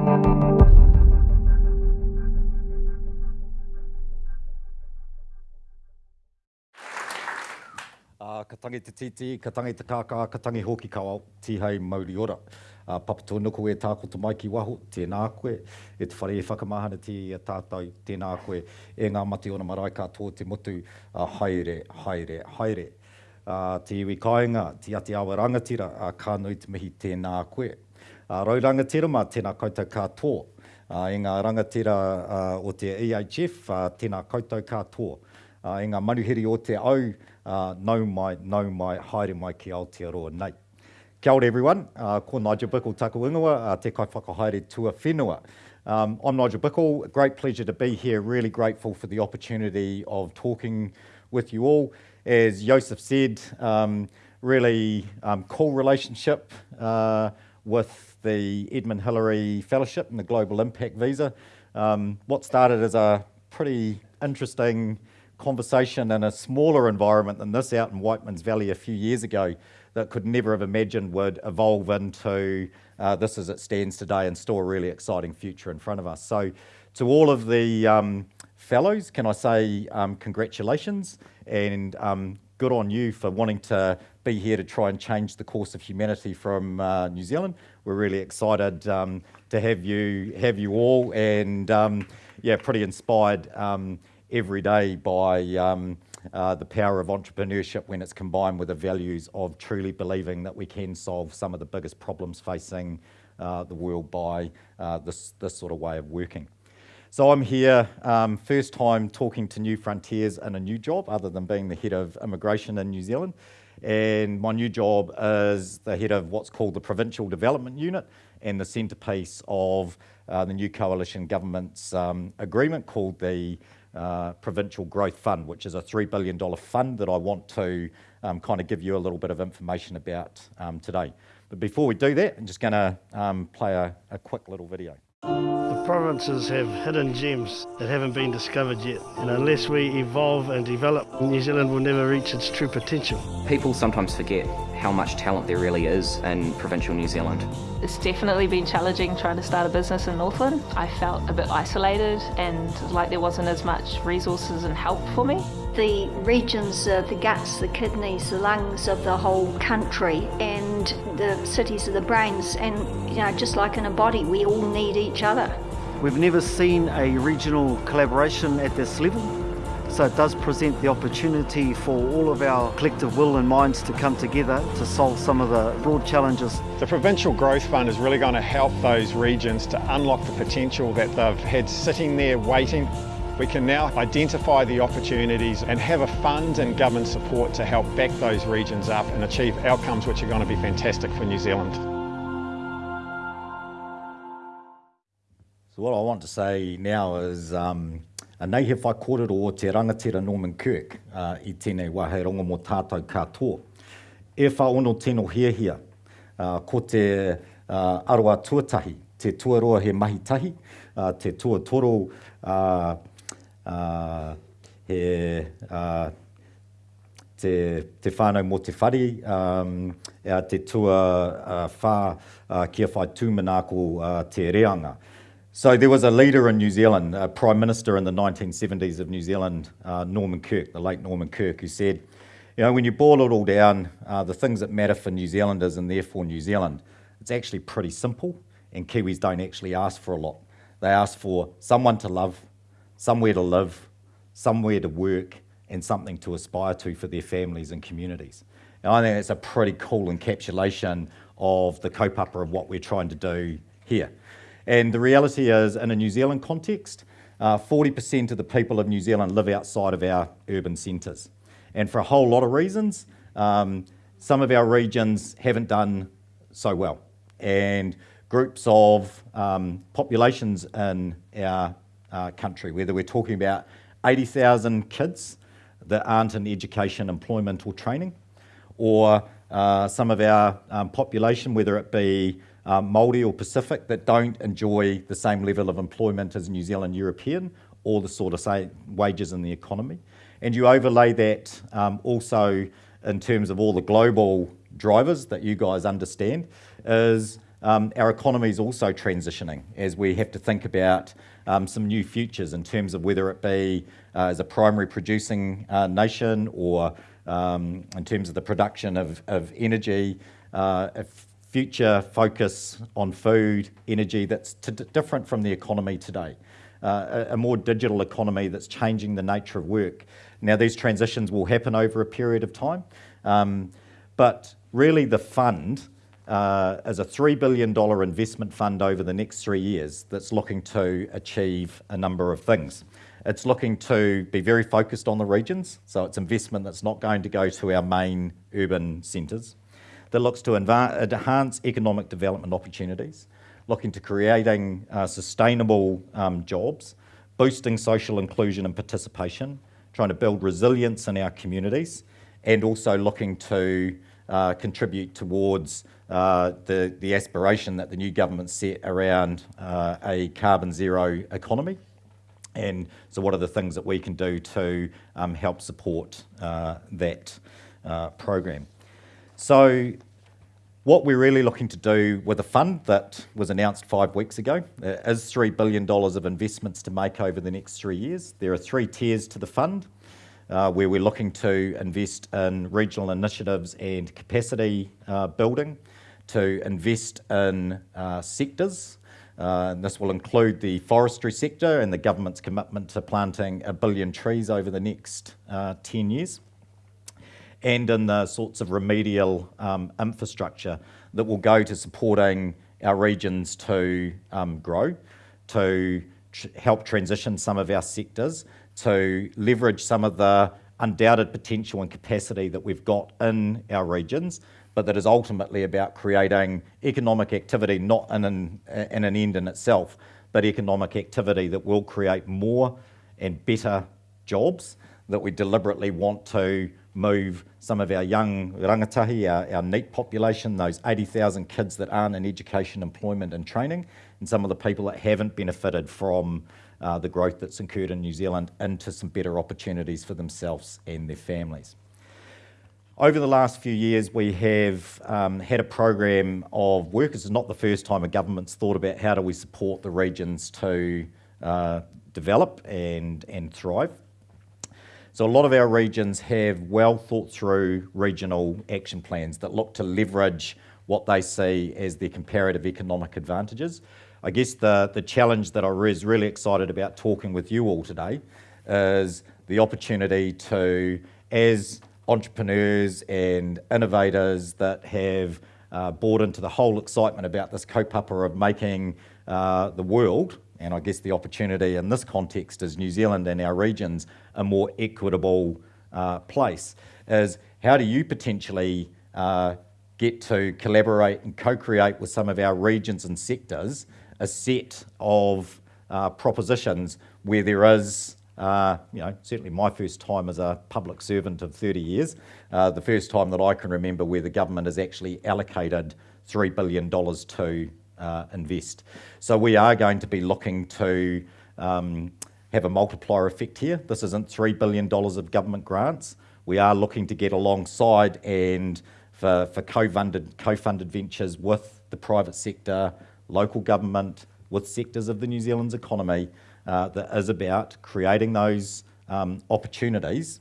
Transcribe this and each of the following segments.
Uh, ka tangi te titi, ka tangi te kākā, ka tangi hoki kawau, tihei mauri ora. Uh, papatō nuku e tāko te mai ki waho, tēnā koe, e te whare e whakamahana ti a tātou, tēnā koe, e ngā mati ona marae katoa te motu, uh, haere, haere, haere. Uh, te iwi kāinga, te ati awa rangatira, uh, kā nui te mihi tēnā koe. Uh, rau rangatira mā tēnā koutou katoa. Uh, e ngā rangatira uh, o te EHF, uh, tēnā koutou katoa. Uh, e ngā manuhiri o te au, uh, nau mai, nau mai, haere mai ki Aotearoa nei. Kia ora everyone, uh, ko Nigel Bickle taku ingoa, uh, te kai whakahaere tua whenua. Um, I'm Nigel Bickle, great pleasure to be here, really grateful for the opportunity of talking with you all. As Joseph said, um, really um, cool relationship uh, with the Edmund Hillary Fellowship and the Global Impact Visa. Um, what started as a pretty interesting conversation in a smaller environment than this out in Whiteman's Valley a few years ago that could never have imagined would evolve into uh, this as it stands today and still a really exciting future in front of us. So to all of the um, fellows, can I say um, congratulations and um, good on you for wanting to be here to try and change the course of humanity from uh, New Zealand. We're really excited um, to have you have you all and um, yeah, pretty inspired um, every day by uh, the power of entrepreneurship when it's combined with the values of truly believing that we can solve some of the biggest problems facing uh, the world by uh, this, this sort of way of working. So I'm here, um, first time talking to New Frontiers in a new job other than being the head of immigration in New Zealand. And my new job is the head of what's called the Provincial Development Unit and the centrepiece of uh, the new coalition government's um, agreement called the uh, Provincial Growth Fund, which is a $3 billion fund that I want to um, kind of give you a little bit of information about um, today. But before we do that, I'm just going to um, play a, a quick little video. The provinces have hidden gems that haven't been discovered yet, and unless we evolve and develop, New Zealand will never reach its true potential. People sometimes forget how much talent there really is in provincial New Zealand. It's definitely been challenging trying to start a business in Northland. I felt a bit isolated and like there wasn't as much resources and help for me. The regions are the guts, the kidneys, the lungs of the whole country and the cities are the brains and you know just like in a body we all need each other. We've never seen a regional collaboration at this level so it does present the opportunity for all of our collective will and minds to come together to solve some of the broad challenges. The Provincial Growth Fund is really going to help those regions to unlock the potential that they've had sitting there waiting. We can now identify the opportunities and have a fund and government support to help back those regions up and achieve outcomes which are going to be fantastic for New Zealand. So what I want to say now is um, A nei he whai kōrero o te rangatira Norman Kirk uh, i tēnei wahe rongo mō tātou katoa. E wha ono tēno hia hia, uh, ko te uh, aroa tuatahi, te tuaroa he mahi tahi, uh, te tuatoro uh, uh, he uh, te, te whānau mō te whare, um, te tua uh, whā uh, kia whai tūmanako uh, te reanga. So there was a leader in New Zealand, a Prime Minister in the 1970s of New Zealand, uh, Norman Kirk, the late Norman Kirk, who said, you know, when you boil it all down, uh, the things that matter for New Zealanders and therefore New Zealand, it's actually pretty simple and Kiwis don't actually ask for a lot. They ask for someone to love, somewhere to live, somewhere to work and something to aspire to for their families and communities. And I think it's a pretty cool encapsulation of the kaupapa of what we're trying to do here. And the reality is, in a New Zealand context, 40% uh, of the people of New Zealand live outside of our urban centres. And for a whole lot of reasons, um, some of our regions haven't done so well. And groups of um, populations in our uh, country, whether we're talking about 80,000 kids that aren't in education, employment or training, or uh, some of our um, population, whether it be um, Māori or Pacific that don't enjoy the same level of employment as New Zealand European or the sort of say wages in the economy. And you overlay that um, also in terms of all the global drivers that you guys understand is um, our economy is also transitioning as we have to think about um, some new futures in terms of whether it be uh, as a primary producing uh, nation or um, in terms of the production of, of energy, uh, a future focus on food, energy that's different from the economy today. Uh, a, a, more digital economy that's changing the nature of work. Now, these transitions will happen over a period of time, um, but really the fund uh, is a $3 billion investment fund over the next three years that's looking to achieve a number of things. It's looking to be very focused on the regions, so it's investment that's not going to go to our main urban centres, that looks to enhance economic development opportunities, looking to creating uh, sustainable um, jobs, boosting social inclusion and participation, trying to build resilience in our communities, and also looking to uh, contribute towards uh, the, the aspiration that the new government set around uh, a carbon zero economy. And so what are the things that we can do to um, help support uh, that uh, program? So what we're really looking to do with a fund that was announced five weeks ago uh, is $3 billion of investments to make over the next three years. There are three tiers to the fund uh, where we're looking to invest in regional initiatives and capacity uh, building, to invest in uh, sectors. Uh, and this will include the forestry sector and the government's commitment to planting a billion trees over the next uh, 10 years. And in the sorts of remedial um, infrastructure that will go to supporting our regions to um, grow, to tr help transition some of our sectors, to leverage some of the undoubted potential and capacity that we've got in our regions, but that is ultimately about creating economic activity, not in an, in an end in itself, but economic activity that will create more and better jobs that we deliberately want to move some of our young rangatahi, our, our population, those 80,000 kids that aren't in education, employment and training, and some of the people that haven't benefited from uh, the growth that's occurred in New Zealand into some better opportunities for themselves and their families. Over the last few years, we have um, had a program of work. This is not the first time a government's thought about how do we support the regions to uh, develop and, and thrive. So a lot of our regions have well thought through regional action plans that look to leverage what they see as their comparative economic advantages. I guess the, the challenge that I was really excited about talking with you all today is the opportunity to, as entrepreneurs and innovators that have uh, bought into the whole excitement about this kaupapa of making uh, the world, and I guess the opportunity in this context is New Zealand and our regions, a more equitable uh, place, is how do you potentially uh, get to collaborate and co-create with some of our regions and sectors a set of uh, propositions where there is, uh, you know, certainly my first time as a public servant of 30 years, uh, the first time that I can remember where the government has actually allocated $3 billion to uh, invest. So we are going to be looking to um, have a multiplier effect here. This isn't $3 billion of government grants. We are looking to get alongside and for, for co-funded co -funded ventures with the private sector, local government, with sectors of the New Zealand's economy uh, that is about creating those um, opportunities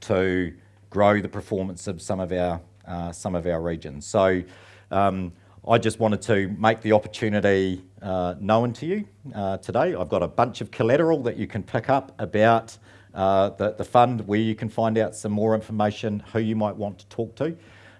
to grow the performance of some of our uh, some of our regions. So um, I just wanted to make the opportunity uh, known to you uh, today. I've got a bunch of collateral that you can pick up about uh, the, the fund where you can find out some more information, who you might want to talk to.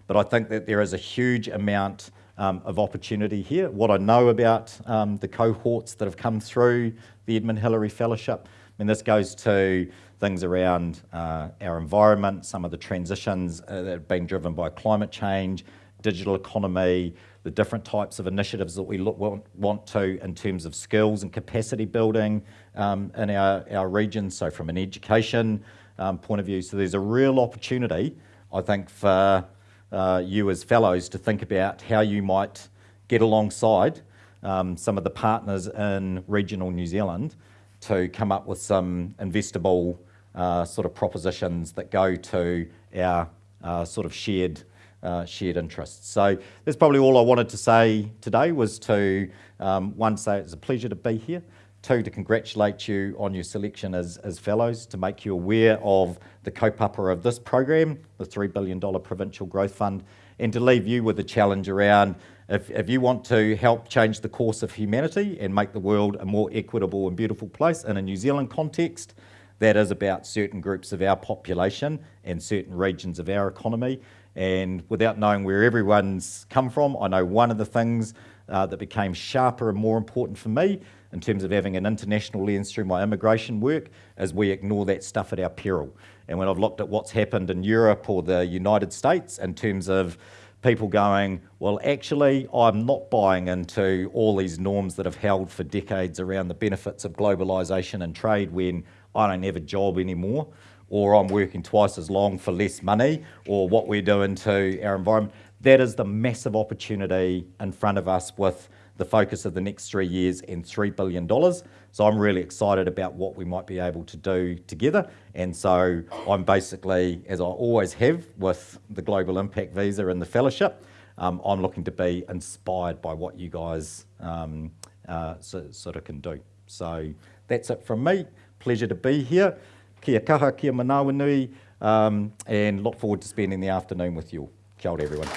But I think that there is a huge amount um, of opportunity here. What I know about um, the cohorts that have come through the Edmund Hillary Fellowship, I mean, this goes to things around uh, our environment, some of the transitions uh, that have been driven by climate change, digital economy, the different types of initiatives that we look, want, want to in terms of skills and capacity building um, in our, our region, so from an education um, point of view. So there's a real opportunity, I think, for uh, you as fellows to think about how you might get alongside um, some of the partners in regional New Zealand to come up with some investable uh, sort of propositions that go to our uh, sort of shared uh, shared interests. So that's probably all I wanted to say today was to, um, one, say it's a pleasure to be here, two, to congratulate you on your selection as, as fellows, to make you aware of the kaupapa of this program, the $3 billion Provincial Growth Fund, and to leave you with a challenge around if, if you want to help change the course of humanity and make the world a more equitable and beautiful place in a New Zealand context, that is about certain groups of our population and certain regions of our economy. And without knowing where everyone's come from, I know one of the things uh, that became sharper and more important for me in terms of having an international lens through my immigration work is we ignore that stuff at our peril. And when I've looked at what's happened in Europe or the United States in terms of people going, well, actually, I'm not buying into all these norms that have held for decades around the benefits of globalisation and trade when I don't have a job anymore, or I'm working twice as long for less money, or what we're doing to our environment. That is the massive opportunity in front of us with the focus of the next three years and $3 billion. So I'm really excited about what we might be able to do together. And so I'm basically, as I always have with the Global Impact Visa and the Fellowship, um, I'm looking to be inspired by what you guys um, uh, so, sort of can do. So that's it from me. Pleasure to be here. Kia kaha, kia manawa nui, um, and look forward to spending the afternoon with you all. Kia ora everyone.